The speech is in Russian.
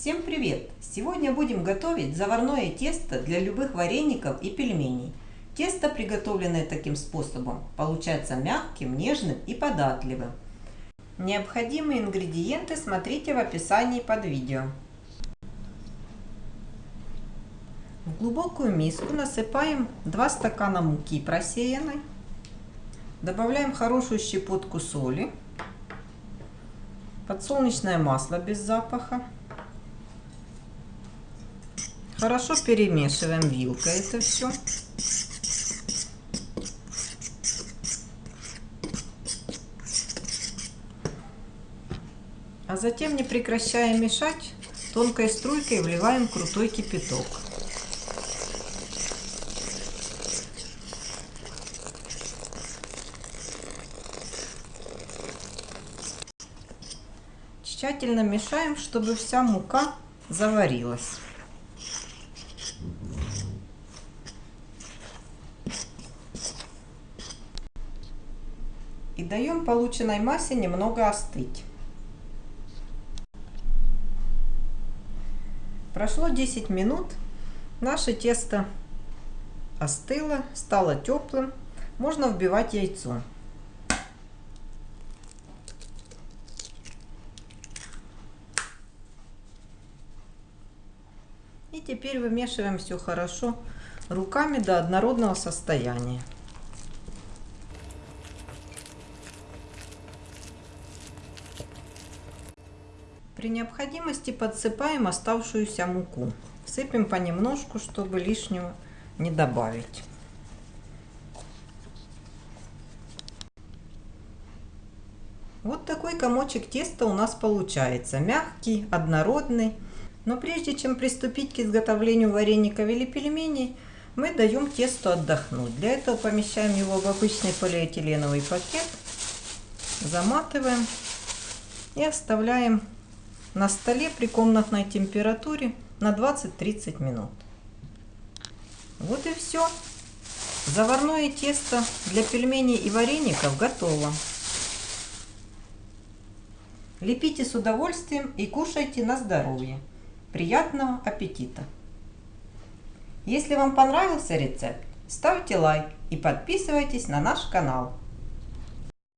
Всем привет! Сегодня будем готовить заварное тесто для любых вареников и пельменей. Тесто, приготовленное таким способом, получается мягким, нежным и податливым. Необходимые ингредиенты смотрите в описании под видео. В глубокую миску насыпаем 2 стакана муки просеянной. Добавляем хорошую щепотку соли подсолнечное масло без запаха. Хорошо перемешиваем вилкой это все. А затем, не прекращая мешать, тонкой струйкой вливаем крутой кипяток. Тщательно мешаем, чтобы вся мука заварилась. Даем полученной массе немного остыть. Прошло 10 минут. Наше тесто остыло, стало теплым. Можно вбивать яйцо. И теперь вымешиваем все хорошо руками до однородного состояния. При необходимости подсыпаем оставшуюся муку. Сыпем понемножку, чтобы лишнего не добавить. Вот такой комочек теста у нас получается. Мягкий, однородный. Но прежде чем приступить к изготовлению вареников или пельменей, мы даем тесту отдохнуть. Для этого помещаем его в обычный полиэтиленовый пакет, заматываем и оставляем на столе при комнатной температуре на 20-30 минут. Вот и все. Заварное тесто для пельменей и вареников готово. Лепите с удовольствием и кушайте на здоровье. Приятного аппетита! Если вам понравился рецепт, ставьте лайк и подписывайтесь на наш канал.